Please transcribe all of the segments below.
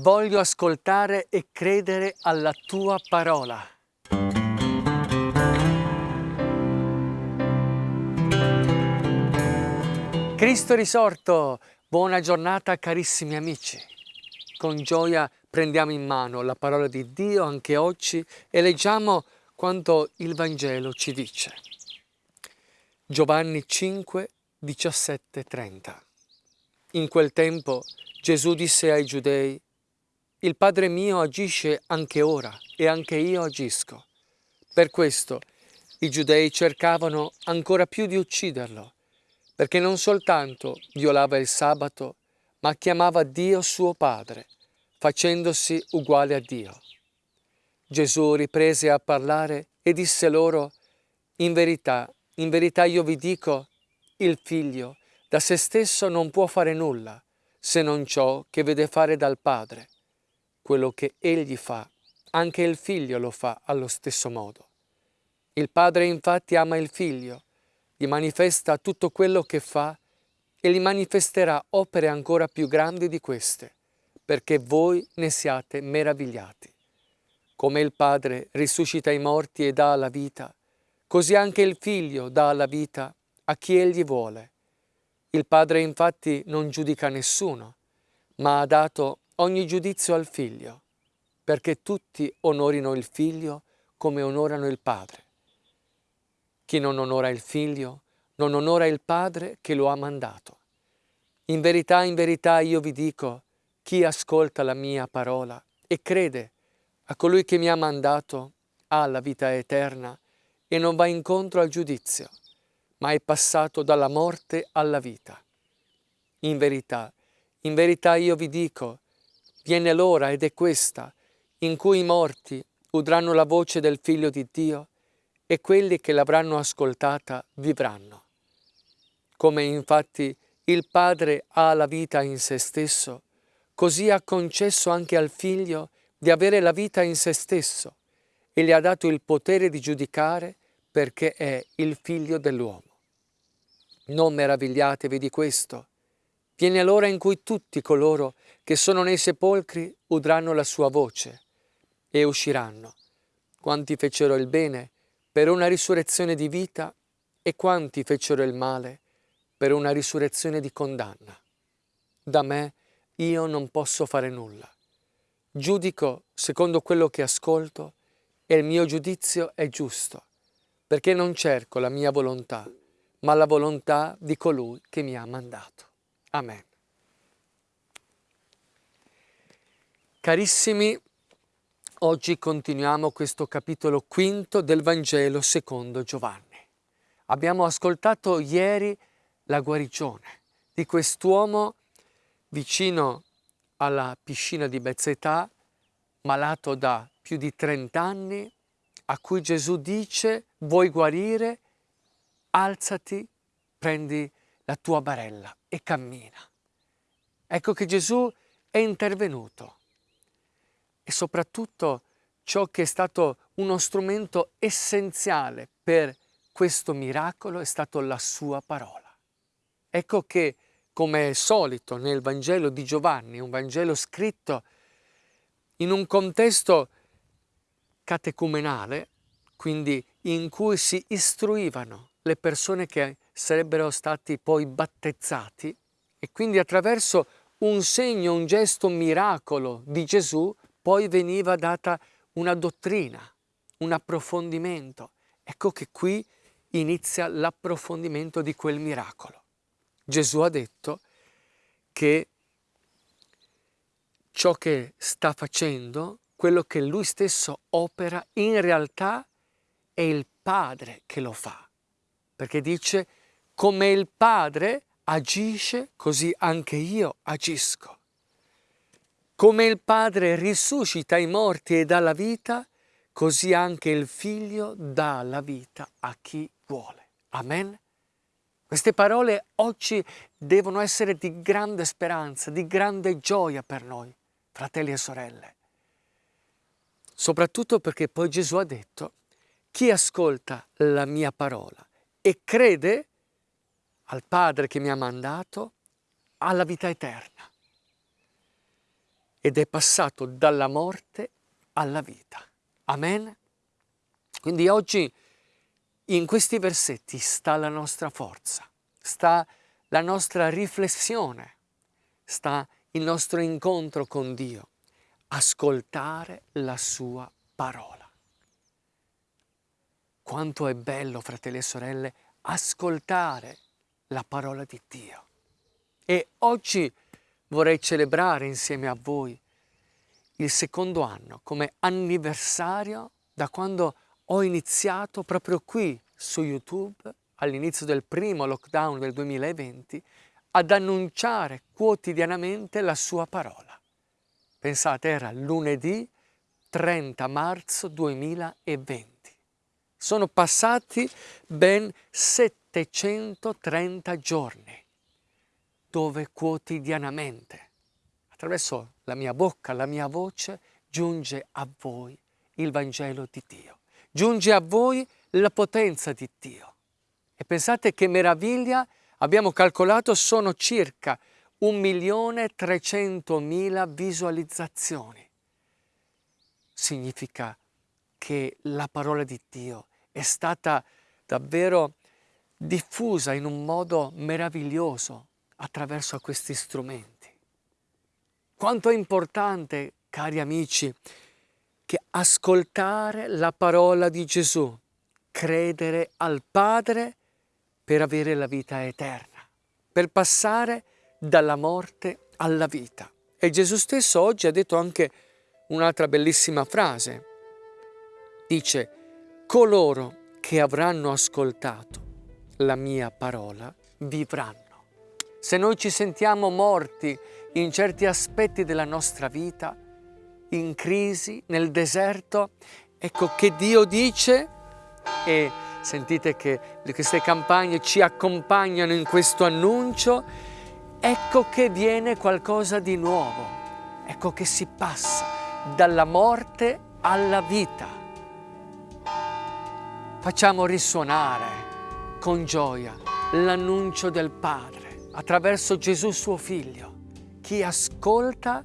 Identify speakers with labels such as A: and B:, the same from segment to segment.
A: Voglio ascoltare e credere alla tua parola. Cristo risorto, buona giornata carissimi amici. Con gioia prendiamo in mano la parola di Dio anche oggi e leggiamo quanto il Vangelo ci dice. Giovanni 5, 17, 30. In quel tempo Gesù disse ai giudei, il Padre mio agisce anche ora e anche io agisco. Per questo i giudei cercavano ancora più di ucciderlo, perché non soltanto violava il sabato, ma chiamava Dio suo Padre, facendosi uguale a Dio. Gesù riprese a parlare e disse loro, in verità, in verità io vi dico, il figlio da se stesso non può fare nulla, se non ciò che vede fare dal Padre quello che egli fa, anche il figlio lo fa allo stesso modo. Il padre infatti ama il figlio, gli manifesta tutto quello che fa e gli manifesterà opere ancora più grandi di queste, perché voi ne siate meravigliati. Come il Padre risuscita i morti e dà la vita, così anche il Figlio dà la vita a chi egli vuole. Il Padre infatti non giudica nessuno, ma ha dato ogni giudizio al figlio, perché tutti onorino il figlio come onorano il padre. Chi non onora il figlio non onora il padre che lo ha mandato. In verità, in verità io vi dico, chi ascolta la mia parola e crede a colui che mi ha mandato ha la vita eterna e non va incontro al giudizio, ma è passato dalla morte alla vita. In verità, in verità io vi dico, Viene l'ora ed è questa, in cui i morti udranno la voce del Figlio di Dio e quelli che l'avranno ascoltata vivranno. Come infatti il Padre ha la vita in se stesso, così ha concesso anche al Figlio di avere la vita in se stesso e gli ha dato il potere di giudicare perché è il Figlio dell'uomo. Non meravigliatevi di questo, Viene l'ora in cui tutti coloro che sono nei sepolcri udranno la sua voce e usciranno. Quanti fecero il bene per una risurrezione di vita e quanti fecero il male per una risurrezione di condanna. Da me io non posso fare nulla. Giudico secondo quello che ascolto e il mio giudizio è giusto, perché non cerco la mia volontà, ma la volontà di colui che mi ha mandato. Amen. Carissimi, oggi continuiamo questo capitolo quinto del Vangelo secondo Giovanni. Abbiamo ascoltato ieri la guarigione di quest'uomo vicino alla piscina di Bezzetà, malato da più di 30 anni, a cui Gesù dice, vuoi guarire? Alzati, prendi la tua barella e cammina. Ecco che Gesù è intervenuto e soprattutto ciò che è stato uno strumento essenziale per questo miracolo è stato la sua parola. Ecco che, come è solito nel Vangelo di Giovanni, un Vangelo scritto in un contesto catecumenale, quindi in cui si istruivano le persone che sarebbero stati poi battezzati e quindi attraverso un segno, un gesto, miracolo di Gesù poi veniva data una dottrina, un approfondimento. Ecco che qui inizia l'approfondimento di quel miracolo. Gesù ha detto che ciò che sta facendo, quello che lui stesso opera, in realtà è il Padre che lo fa. Perché dice come il Padre agisce, così anche io agisco. Come il Padre risuscita i morti e dà la vita, così anche il Figlio dà la vita a chi vuole. Amen. Queste parole oggi devono essere di grande speranza, di grande gioia per noi, fratelli e sorelle. Soprattutto perché poi Gesù ha detto, chi ascolta la mia parola e crede al Padre che mi ha mandato, alla vita eterna. Ed è passato dalla morte alla vita. Amen. Quindi oggi in questi versetti sta la nostra forza, sta la nostra riflessione, sta il nostro incontro con Dio, ascoltare la sua parola. Quanto è bello, fratelli e sorelle, ascoltare la parola di Dio. E oggi vorrei celebrare insieme a voi il secondo anno come anniversario da quando ho iniziato proprio qui su YouTube all'inizio del primo lockdown del 2020 ad annunciare quotidianamente la sua parola. Pensate, era lunedì 30 marzo 2020. Sono passati ben 730 giorni dove quotidianamente, attraverso la mia bocca, la mia voce, giunge a voi il Vangelo di Dio. Giunge a voi la potenza di Dio. E pensate che meraviglia, abbiamo calcolato, sono circa 1.300.000 visualizzazioni. Significa che la parola di Dio è stata davvero diffusa in un modo meraviglioso attraverso questi strumenti. Quanto è importante, cari amici, che ascoltare la parola di Gesù, credere al Padre per avere la vita eterna, per passare dalla morte alla vita. E Gesù stesso oggi ha detto anche un'altra bellissima frase. Dice, coloro che avranno ascoltato la mia parola vivranno. Se noi ci sentiamo morti in certi aspetti della nostra vita, in crisi, nel deserto, ecco che Dio dice e sentite che queste campagne ci accompagnano in questo annuncio, ecco che viene qualcosa di nuovo, ecco che si passa dalla morte alla vita. Facciamo risuonare con gioia l'annuncio del Padre attraverso Gesù suo Figlio. Chi ascolta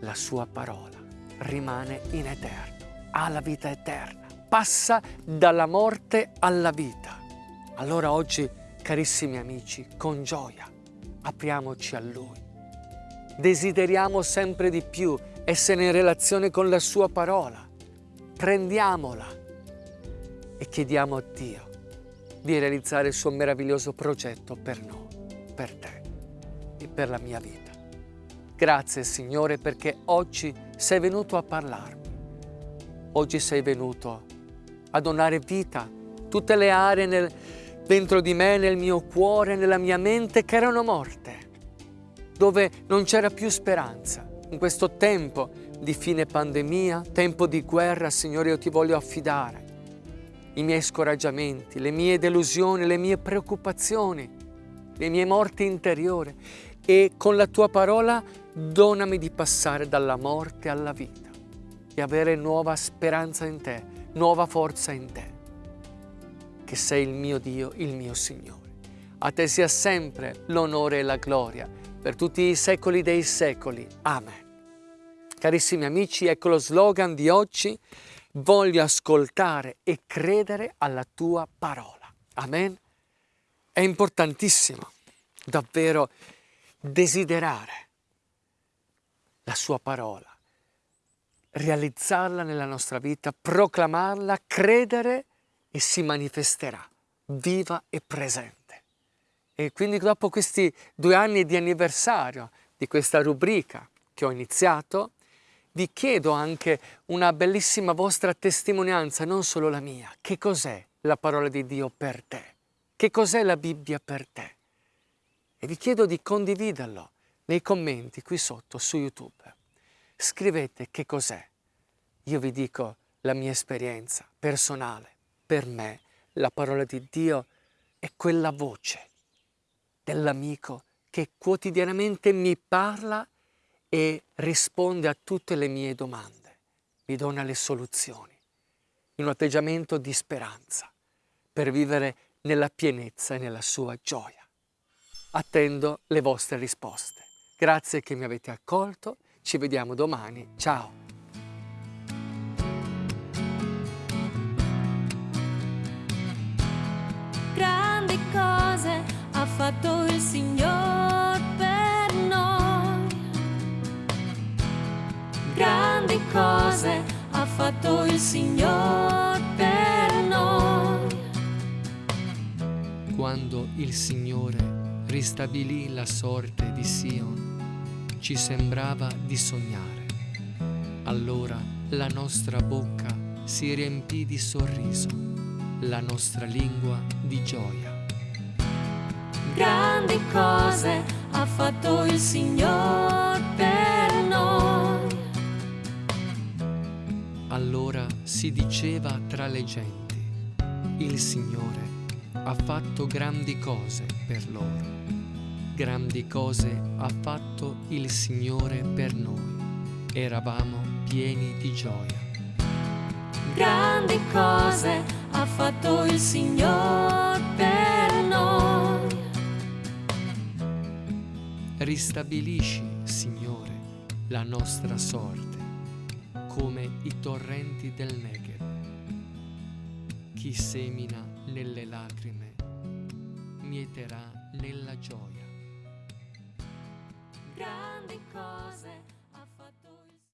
A: la sua parola rimane in eterno, ha la vita eterna, passa dalla morte alla vita. Allora oggi, carissimi amici, con gioia apriamoci a Lui. Desideriamo sempre di più essere in relazione con la Sua parola. Prendiamola e chiediamo a Dio di realizzare il suo meraviglioso progetto per noi, per te e per la mia vita. Grazie Signore perché oggi sei venuto a parlarmi. Oggi sei venuto a donare vita tutte le aree nel, dentro di me, nel mio cuore, nella mia mente che erano morte, dove non c'era più speranza. In questo tempo di fine pandemia, tempo di guerra, Signore, io ti voglio affidare i miei scoraggiamenti, le mie delusioni, le mie preoccupazioni, le mie morti interiori e con la tua parola donami di passare dalla morte alla vita, di avere nuova speranza in te, nuova forza in te, che sei il mio Dio, il mio Signore. A te sia sempre l'onore e la gloria per tutti i secoli dei secoli. Amen. Carissimi amici, ecco lo slogan di oggi voglio ascoltare e credere alla tua parola. Amen. È importantissimo davvero desiderare la sua parola, realizzarla nella nostra vita, proclamarla, credere e si manifesterà viva e presente. E quindi dopo questi due anni di anniversario di questa rubrica che ho iniziato, vi chiedo anche una bellissima vostra testimonianza, non solo la mia. Che cos'è la parola di Dio per te? Che cos'è la Bibbia per te? E vi chiedo di condividerlo nei commenti qui sotto su YouTube. Scrivete che cos'è. Io vi dico la mia esperienza personale. Per me la parola di Dio è quella voce dell'amico che quotidianamente mi parla e risponde a tutte le mie domande, mi dona le soluzioni, in un atteggiamento di speranza per vivere nella pienezza e nella sua gioia. Attendo le vostre risposte. Grazie che mi avete accolto, ci vediamo domani, ciao!
B: Grandi cose ha fatto fatto il Signore per noi.
A: Quando il Signore ristabilì la sorte di Sion, ci sembrava di sognare. Allora la nostra bocca si riempì di sorriso, la nostra lingua di gioia.
B: Grandi cose ha fatto il Signore per noi.
A: Allora si diceva tra le genti, il Signore ha fatto grandi cose per loro. Grandi cose ha fatto il Signore per noi. Eravamo pieni di gioia.
B: Grandi cose ha fatto il Signore per noi.
A: Ristabilisci, Signore, la nostra sorte, come i torrenti del Negev. Chi semina nelle lacrime, mieterà nella gioia
B: grandi cose